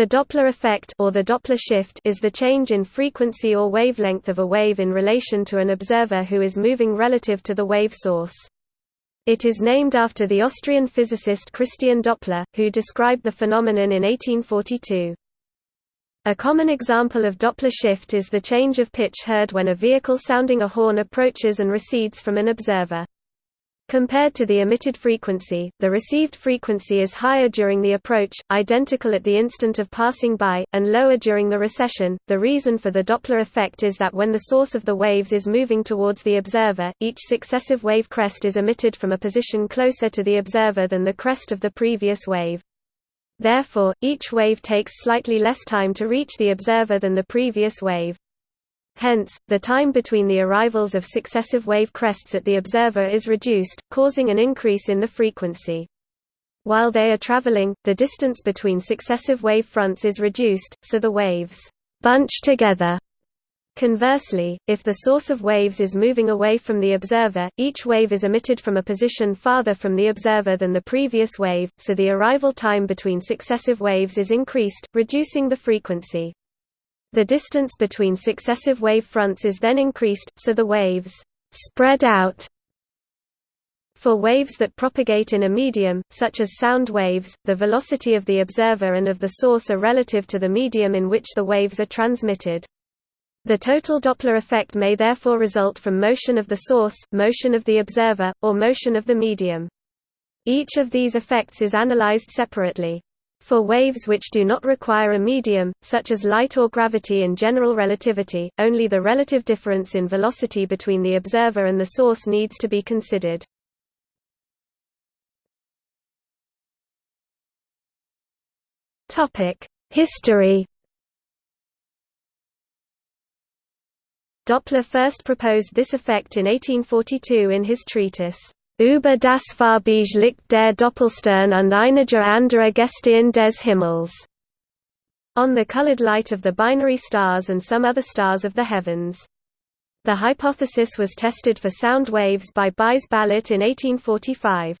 The Doppler effect or the Doppler shift is the change in frequency or wavelength of a wave in relation to an observer who is moving relative to the wave source. It is named after the Austrian physicist Christian Doppler, who described the phenomenon in 1842. A common example of Doppler shift is the change of pitch heard when a vehicle sounding a horn approaches and recedes from an observer. Compared to the emitted frequency, the received frequency is higher during the approach, identical at the instant of passing by, and lower during the recession. The reason for the Doppler effect is that when the source of the waves is moving towards the observer, each successive wave crest is emitted from a position closer to the observer than the crest of the previous wave. Therefore, each wave takes slightly less time to reach the observer than the previous wave. Hence, the time between the arrivals of successive wave crests at the observer is reduced, causing an increase in the frequency. While they are traveling, the distance between successive wave fronts is reduced, so the waves bunch together. Conversely, if the source of waves is moving away from the observer, each wave is emitted from a position farther from the observer than the previous wave, so the arrival time between successive waves is increased, reducing the frequency. The distance between successive wave fronts is then increased, so the waves spread out. For waves that propagate in a medium, such as sound waves, the velocity of the observer and of the source are relative to the medium in which the waves are transmitted. The total Doppler effect may therefore result from motion of the source, motion of the observer, or motion of the medium. Each of these effects is analyzed separately. For waves which do not require a medium, such as light or gravity in general relativity, only the relative difference in velocity between the observer and the source needs to be considered. History Doppler first proposed this effect in 1842 in his treatise, Über das Farbige Licht der Doppelstern und einiger anderer Gestirne des Himmels, on the colored light of the binary stars and some other stars of the heavens. The hypothesis was tested for sound waves by Buys Ballot in 1845.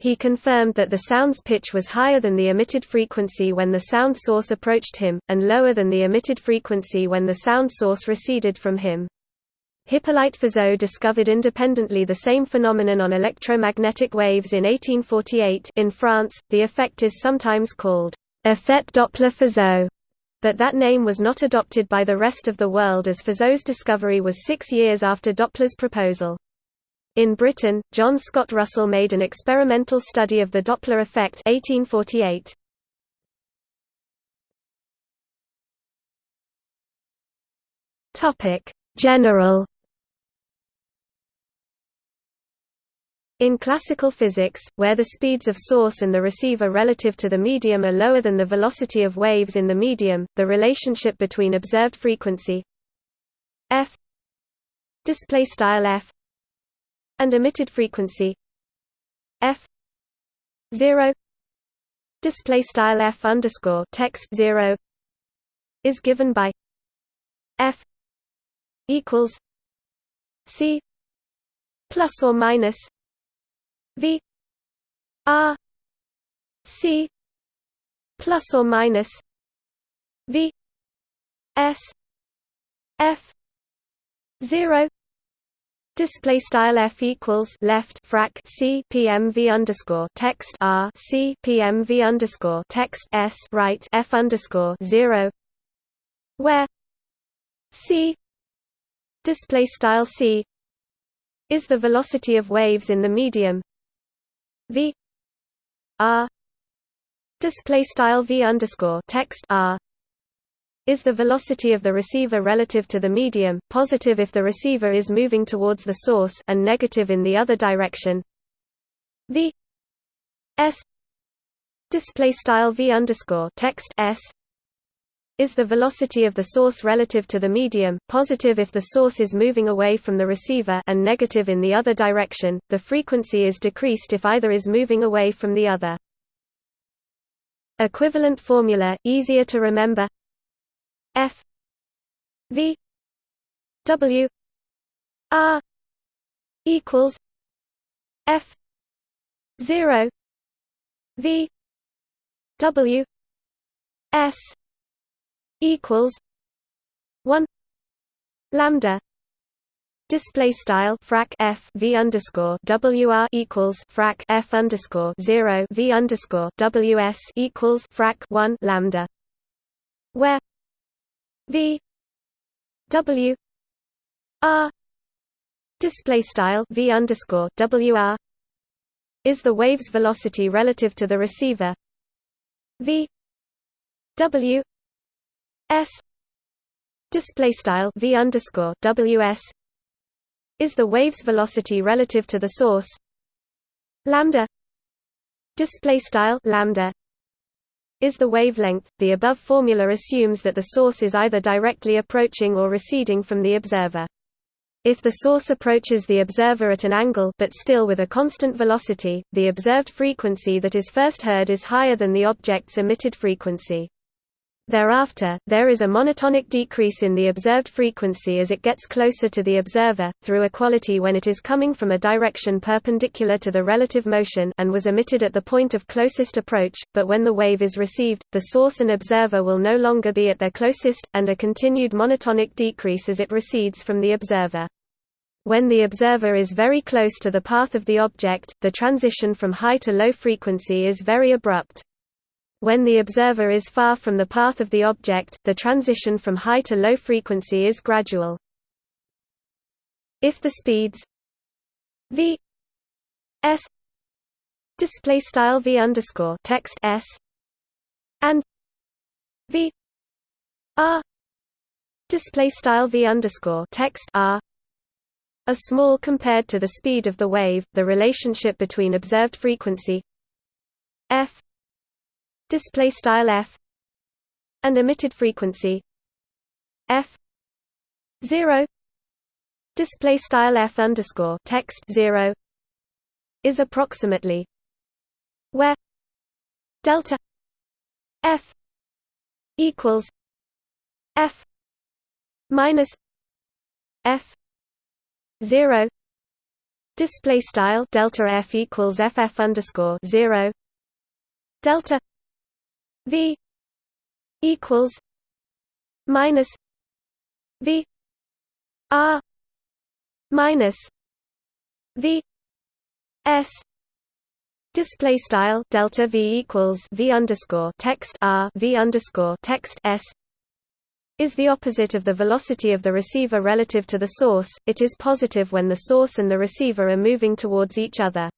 He confirmed that the sound's pitch was higher than the emitted frequency when the sound source approached him, and lower than the emitted frequency when the sound source receded from him. Hippolyte Fizeau discovered independently the same phenomenon on electromagnetic waves in 1848 in France. The effect is sometimes called effet Doppler-Fizeau, but that name was not adopted by the rest of the world as Fizeau's discovery was six years after Doppler's proposal. In Britain, John Scott Russell made an experimental study of the Doppler effect 1848. Topic: General In classical physics, where the speeds of source and the receiver relative to the medium are lower than the velocity of waves in the medium, the relationship between observed frequency f f and emitted frequency f 0 display style f underscore text 0 is given by f equals c plus or minus V R C plus or minus V S F zero Display style f equals left frac c pmv underscore text r c pmv underscore text s right f underscore zero, where c display style c is the velocity of waves in the medium v r display style v underscore text r is the velocity of the receiver relative to the medium, positive if the receiver is moving towards the source and negative in the other direction. v s display style v underscore text s is the velocity of the source relative to the medium, positive if the source is moving away from the receiver and negative in the other direction. The frequency is decreased if either is moving away from the other. Equivalent formula, easier to remember F V W R equals F zero V W s equals 1 lambda display style frac f v underscore wr equals frac f underscore 0 v underscore ws equals frac 1 lambda where v w r display style v underscore wr is the wave's velocity relative to the receiver v w s display style v underscore ws is the wave's velocity relative to the source lambda display style lambda is the wavelength. The above formula assumes that the source is either directly approaching or receding from the observer. If the source approaches the observer at an angle but still with a constant velocity, the observed frequency that is first heard is higher than the object's emitted frequency. Thereafter, there is a monotonic decrease in the observed frequency as it gets closer to the observer, through equality when it is coming from a direction perpendicular to the relative motion and was emitted at the point of closest approach, but when the wave is received, the source and observer will no longer be at their closest, and a continued monotonic decrease as it recedes from the observer. When the observer is very close to the path of the object, the transition from high to low frequency is very abrupt. When the observer is far from the path of the object, the transition from high to low frequency is gradual. If the speeds v s display style v underscore text s and v r display style v underscore text r are small compared to the speed of the wave, the relationship between observed frequency f display style f and emitted frequency f 0 display style f underscore text 0 is approximately where delta f equals f minus f 0 display style delta f equals ff underscore 0 delta V equals minus V R minus V S Display style delta V equals V underscore text R V underscore text S is the opposite of the velocity of the receiver relative to the source. It is positive when the source and the receiver are moving towards each other.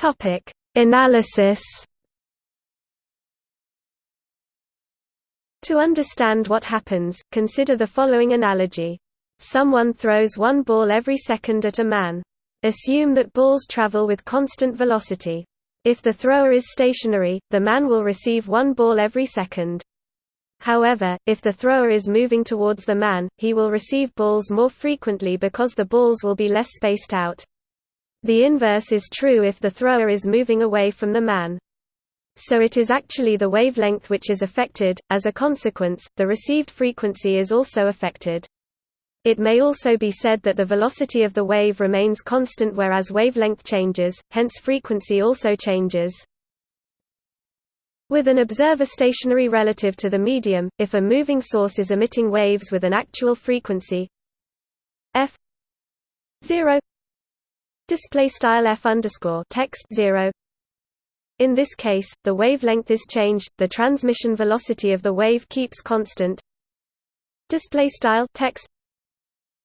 Topic: Analysis. To understand what happens, consider the following analogy. Someone throws one ball every second at a man. Assume that balls travel with constant velocity. If the thrower is stationary, the man will receive one ball every second. However, if the thrower is moving towards the man, he will receive balls more frequently because the balls will be less spaced out. The inverse is true if the thrower is moving away from the man. So it is actually the wavelength which is affected, as a consequence, the received frequency is also affected. It may also be said that the velocity of the wave remains constant whereas wavelength changes, hence frequency also changes. With an observer stationary relative to the medium, if a moving source is emitting waves with an actual frequency f 0 display style f underscore text 0 in this case the wavelength is changed the transmission velocity of the wave keeps constant. Display style text.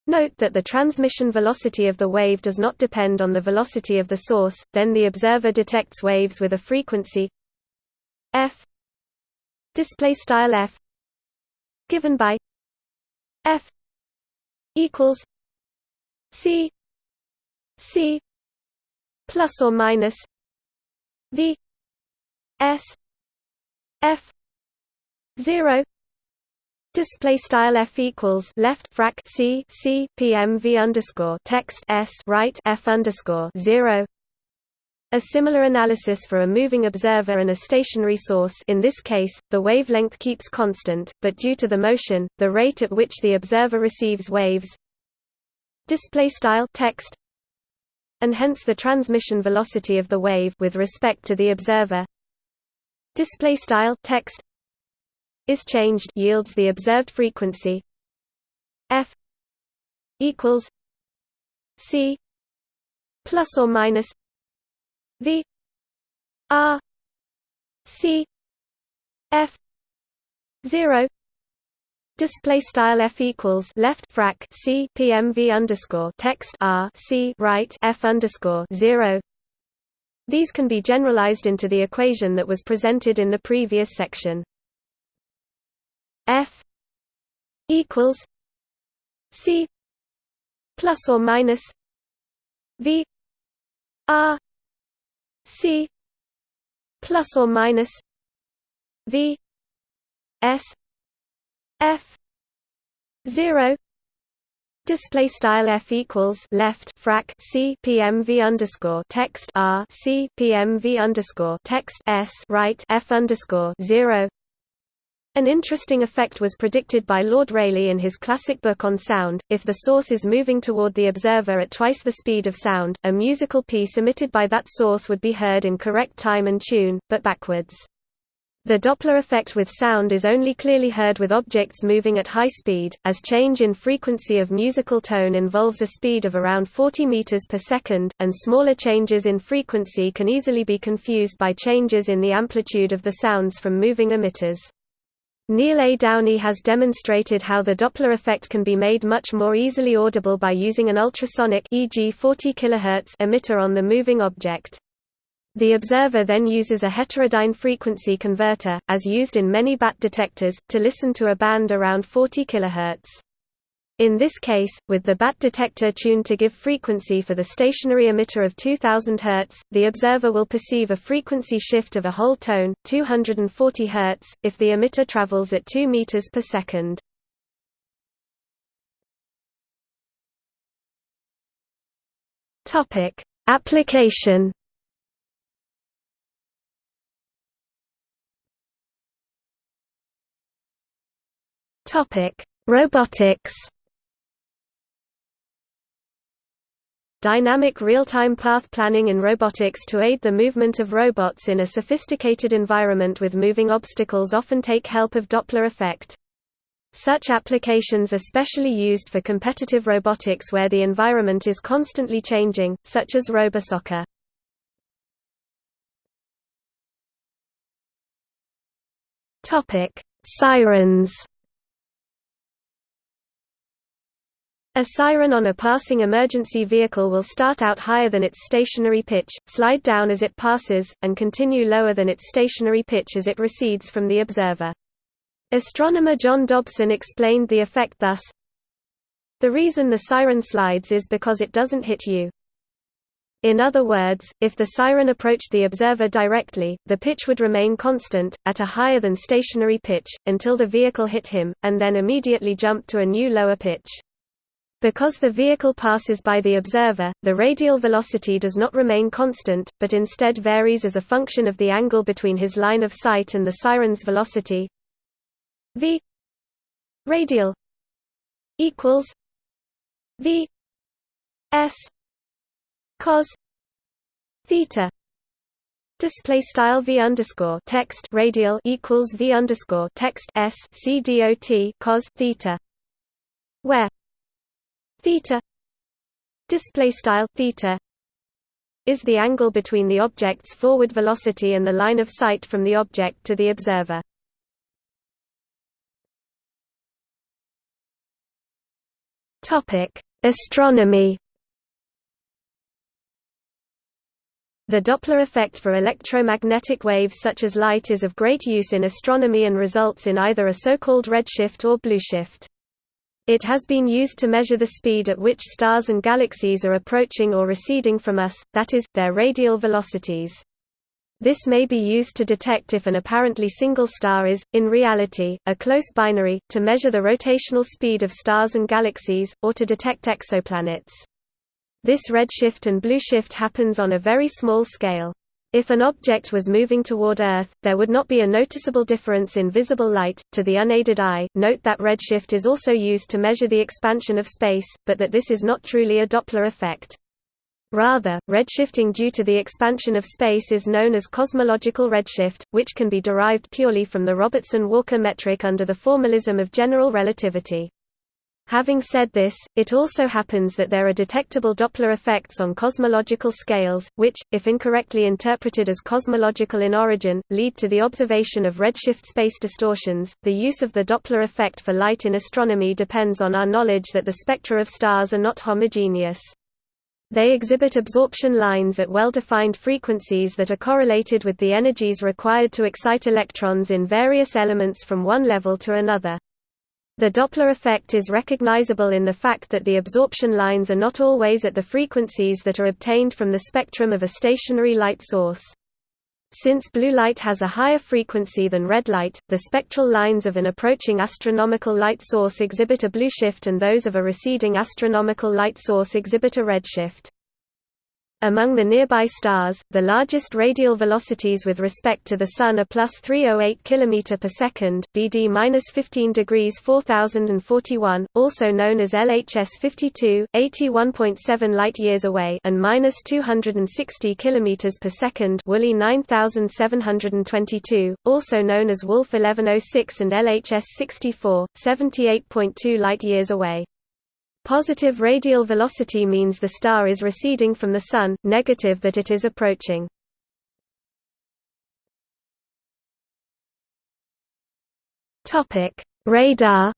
Note that the transmission velocity of the wave does not depend on the velocity of the source, then the observer detects waves with a frequency f. Display style f. Given by f equals c C plus or minus V S F zero Display style f equals left frac c c pm v underscore text s right f underscore zero. A similar analysis for a moving observer and a stationary source in this case, the wavelength keeps constant, but due to the motion, the rate at which the observer receives waves display style text and hence the transmission velocity of the wave with respect to the observer. Display style text is changed yields the observed frequency. F equals c plus or minus v r c f 0 Display style f equals left frac c pmv underscore text r c right f underscore zero. These can be generalized into the equation that was presented in the previous section. f equals c plus or minus v r c plus or minus v s f 0 display style f equals left frac c pmv underscore text r c pmv underscore text s right f underscore 0 an interesting effect was predicted by Lord Rayleigh in his classic book on sound. If the source is moving toward the observer at twice the speed of sound, a musical piece emitted by that source would be heard in correct time and tune, but backwards. The Doppler effect with sound is only clearly heard with objects moving at high speed, as change in frequency of musical tone involves a speed of around 40 meters per second, and smaller changes in frequency can easily be confused by changes in the amplitude of the sounds from moving emitters. Neil A. Downey has demonstrated how the Doppler effect can be made much more easily audible by using an ultrasonic e.g. 40 kHz emitter on the moving object. The observer then uses a heterodyne frequency converter, as used in many BAT detectors, to listen to a band around 40 kHz. In this case, with the BAT detector tuned to give frequency for the stationary emitter of 2000 Hz, the observer will perceive a frequency shift of a whole tone, 240 Hz, if the emitter travels at 2 meters per second. Application Topic: Robotics. Dynamic real-time path planning in robotics to aid the movement of robots in a sophisticated environment with moving obstacles often take help of Doppler effect. Such applications are specially used for competitive robotics where the environment is constantly changing, such as RoboSoccer. Sirens. A siren on a passing emergency vehicle will start out higher than its stationary pitch, slide down as it passes, and continue lower than its stationary pitch as it recedes from the observer. Astronomer John Dobson explained the effect thus, The reason the siren slides is because it doesn't hit you. In other words, if the siren approached the observer directly, the pitch would remain constant, at a higher than stationary pitch, until the vehicle hit him, and then immediately jump to a new lower pitch. Because the vehicle passes by the observer, the radial velocity does not remain constant, but instead varies as a function of the angle between his line of sight and the siren's velocity. v radial equals v s cos theta Display style v underscore text radial equals v underscore text s c dot cos theta, where theta display style theta is the angle between the object's forward velocity and the line of sight from the object to the observer. Topic: Astronomy. The Doppler effect for electromagnetic waves such as light is of great use in astronomy and results in either a so-called redshift or blueshift. It has been used to measure the speed at which stars and galaxies are approaching or receding from us, that is, their radial velocities. This may be used to detect if an apparently single star is, in reality, a close binary, to measure the rotational speed of stars and galaxies, or to detect exoplanets. This redshift and blueshift happens on a very small scale. If an object was moving toward Earth, there would not be a noticeable difference in visible light, to the unaided eye. Note that redshift is also used to measure the expansion of space, but that this is not truly a Doppler effect. Rather, redshifting due to the expansion of space is known as cosmological redshift, which can be derived purely from the Robertson-Walker metric under the formalism of general relativity. Having said this, it also happens that there are detectable Doppler effects on cosmological scales, which, if incorrectly interpreted as cosmological in origin, lead to the observation of redshift space distortions. The use of the Doppler effect for light in astronomy depends on our knowledge that the spectra of stars are not homogeneous. They exhibit absorption lines at well-defined frequencies that are correlated with the energies required to excite electrons in various elements from one level to another. The Doppler effect is recognizable in the fact that the absorption lines are not always at the frequencies that are obtained from the spectrum of a stationary light source. Since blue light has a higher frequency than red light, the spectral lines of an approaching astronomical light source exhibit a blue shift and those of a receding astronomical light source exhibit a red shift. Among the nearby stars, the largest radial velocities with respect to the Sun are plus 308 km per second, BD minus 15 degrees 4041, also known as LHS 52, 81.7 light years away, and minus 260 km per second, Woolley 9722, also known as Wolf 1106 and LHS 64, 78.2 light years away. Positive radial velocity means the star is receding from the Sun, negative that it is approaching. Radar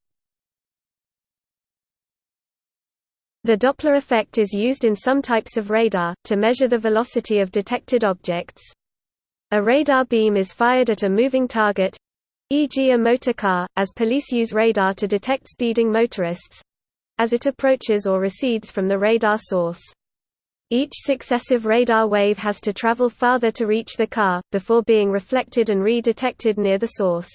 The Doppler effect is used in some types of radar, to measure the velocity of detected objects. A radar beam is fired at a moving target—e.g. a motor car, as police use radar to detect speeding motorists, as it approaches or recedes from the radar source. Each successive radar wave has to travel farther to reach the car, before being reflected and re-detected near the source.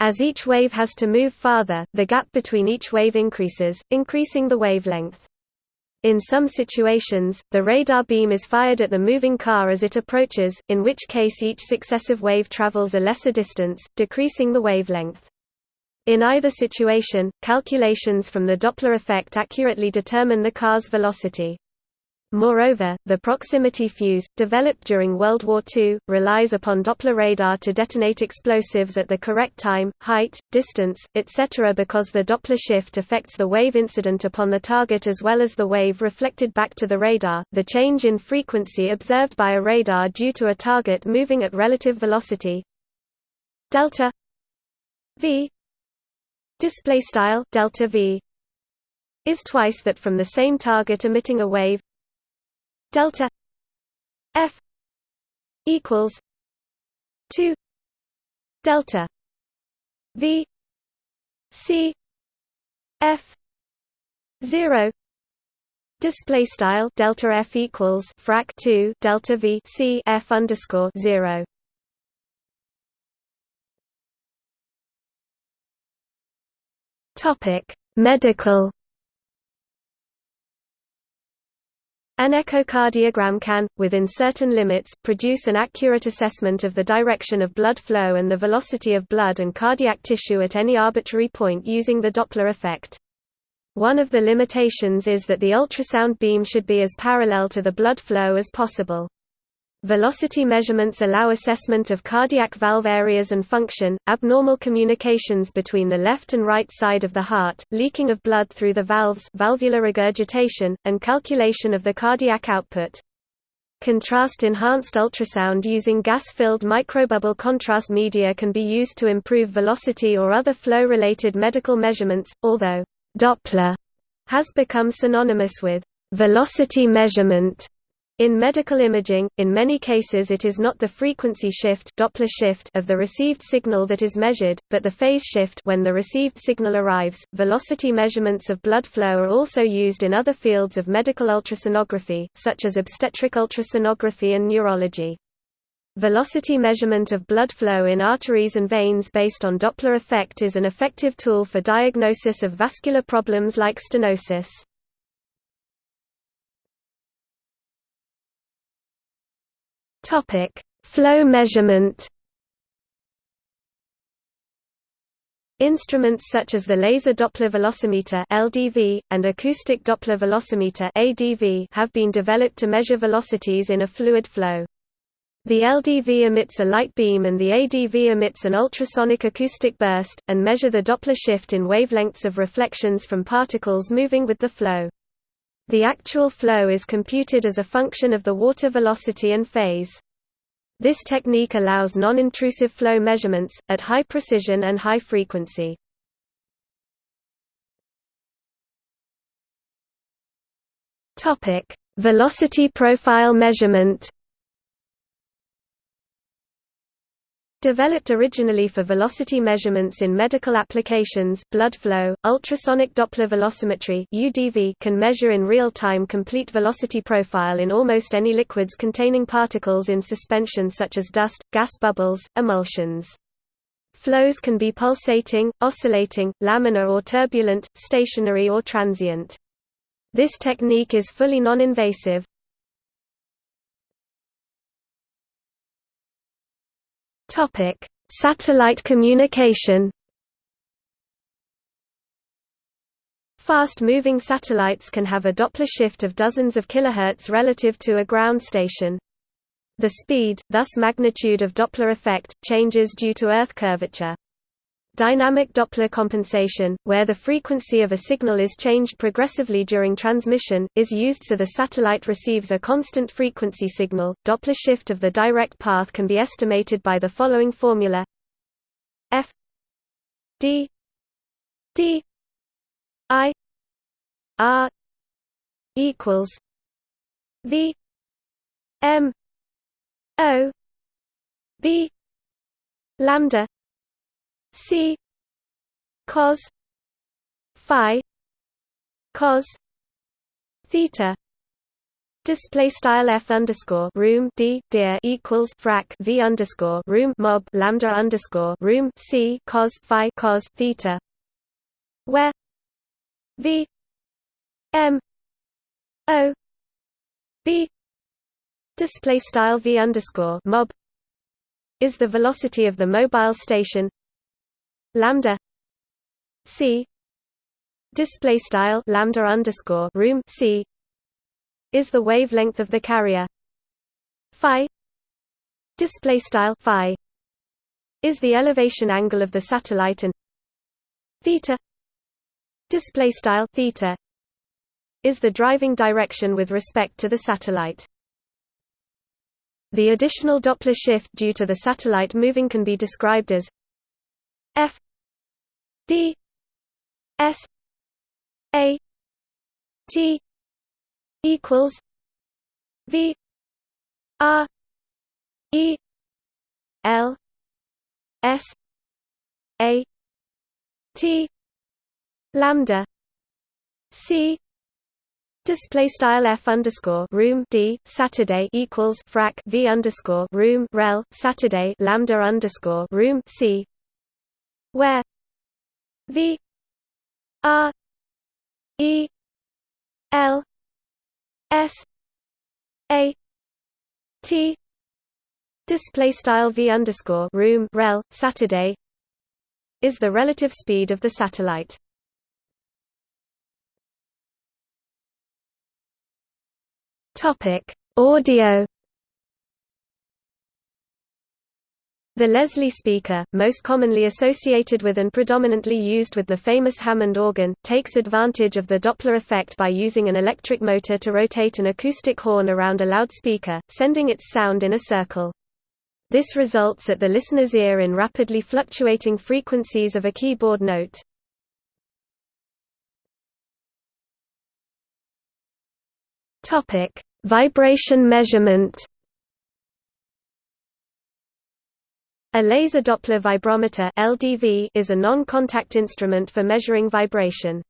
As each wave has to move farther, the gap between each wave increases, increasing the wavelength. In some situations, the radar beam is fired at the moving car as it approaches, in which case each successive wave travels a lesser distance, decreasing the wavelength. In either situation, calculations from the Doppler effect accurately determine the car's velocity. Moreover, the proximity fuse, developed during World War II, relies upon Doppler radar to detonate explosives at the correct time, height, distance, etc. because the Doppler shift affects the wave incident upon the target as well as the wave reflected back to the radar. The change in frequency observed by a radar due to a target moving at relative velocity delta v display style delta v is twice that from the same target emitting a wave. Delta f equals 2 delta v c f 0 display style delta f equals frac 2 delta v c f underscore 0 Topic: Medical. An echocardiogram can, within certain limits, produce an accurate assessment of the direction of blood flow and the velocity of blood and cardiac tissue at any arbitrary point using the Doppler effect. One of the limitations is that the ultrasound beam should be as parallel to the blood flow as possible. Velocity measurements allow assessment of cardiac valve areas and function, abnormal communications between the left and right side of the heart, leaking of blood through the valves valvular regurgitation, and calculation of the cardiac output. Contrast-enhanced ultrasound using gas-filled microbubble contrast media can be used to improve velocity or other flow-related medical measurements, although Doppler has become synonymous with velocity measurement in medical imaging, in many cases it is not the frequency shift, Doppler shift of the received signal that is measured, but the phase shift when the received signal arrives. Velocity measurements of blood flow are also used in other fields of medical ultrasonography, such as obstetric ultrasonography and neurology. Velocity measurement of blood flow in arteries and veins based on Doppler effect is an effective tool for diagnosis of vascular problems like stenosis. Topic: Flow measurement. Instruments such as the laser Doppler velocimeter (LDV) and acoustic Doppler velocimeter (ADV) have been developed to measure velocities in a fluid flow. The LDV emits a light beam and the ADV emits an ultrasonic acoustic burst, and measure the Doppler shift in wavelengths of reflections from particles moving with the flow. The actual flow is computed as a function of the water velocity and phase. This technique allows non-intrusive flow measurements, at high precision and high frequency. Velocity profile measurement Developed originally for velocity measurements in medical applications, blood flow, ultrasonic Doppler velocimetry (UDV) can measure in real time complete velocity profile in almost any liquids containing particles in suspension such as dust, gas bubbles, emulsions. Flows can be pulsating, oscillating, laminar or turbulent, stationary or transient. This technique is fully non-invasive, Topic: Satellite communication. Fast-moving satellites can have a Doppler shift of dozens of kilohertz relative to a ground station. The speed, thus magnitude of Doppler effect, changes due to Earth curvature. Dynamic Doppler compensation, where the frequency of a signal is changed progressively during transmission, is used so the satellite receives a constant frequency signal. Doppler shift of the direct path can be estimated by the following formula F D D I R equals V M O B lambda C cos phi cos theta. Display style f underscore room d deer equals frac v underscore room mob lambda underscore room c cos phi cos theta, where v m o b display style v underscore mob is the velocity of the mobile station lambda c display style lambda underscore room c is the wavelength of the carrier. Phi display style phi is the elevation angle of the satellite and theta display style theta is the driving direction with respect to the satellite. The additional Doppler shift due to the satellite moving can be described as f D S A T equals V R E L S A T lambda. C Display style f underscore room d Saturday equals frac v underscore room rel Saturday lambda underscore room c where V R E L S A T display style V underscore room rel Saturday is the relative speed of the satellite. Topic: Audio The Leslie speaker, most commonly associated with and predominantly used with the famous Hammond organ, takes advantage of the Doppler effect by using an electric motor to rotate an acoustic horn around a loudspeaker, sending its sound in a circle. This results at the listener's ear in rapidly fluctuating frequencies of a keyboard note. Vibration measurement A laser Doppler vibrometer (LDV) is a non-contact instrument for measuring vibration.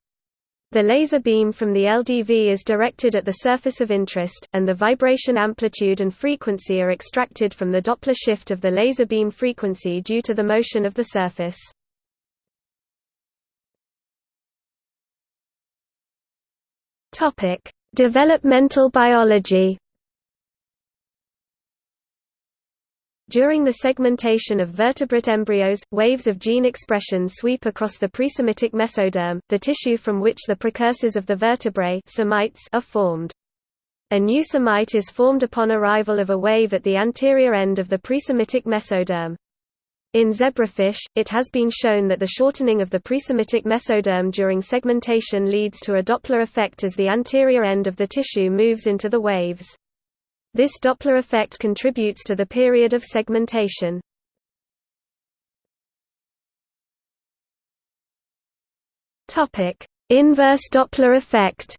The laser beam from the LDV is directed at the surface of interest, and the vibration amplitude and frequency are extracted from the Doppler shift of the laser beam frequency due to the motion of the surface. Topic: Developmental biology During the segmentation of vertebrate embryos, waves of gene expression sweep across the presemitic mesoderm, the tissue from which the precursors of the vertebrae are formed. A new somite is formed upon arrival of a wave at the anterior end of the presemitic mesoderm. In zebrafish, it has been shown that the shortening of the presemitic mesoderm during segmentation leads to a Doppler effect as the anterior end of the tissue moves into the waves. This Doppler effect contributes to the period of segmentation. Topic: Inverse Doppler effect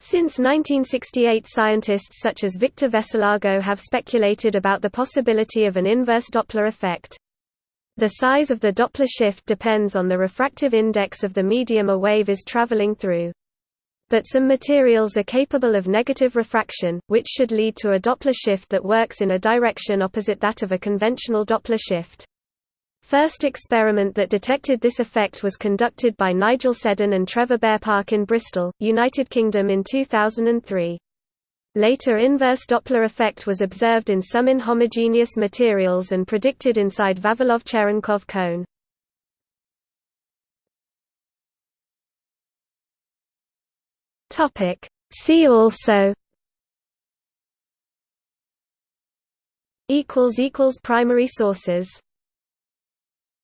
Since 1968 scientists such as Victor Veselago have speculated about the possibility of an inverse Doppler effect. The size of the Doppler shift depends on the refractive index of the medium a wave is traveling through but some materials are capable of negative refraction, which should lead to a Doppler shift that works in a direction opposite that of a conventional Doppler shift. First experiment that detected this effect was conducted by Nigel Seddon and Trevor Bearpark in Bristol, United Kingdom in 2003. Later inverse Doppler effect was observed in some inhomogeneous materials and predicted inside Vavilov-Cherenkov cone. Topic. See also equals equals primary sources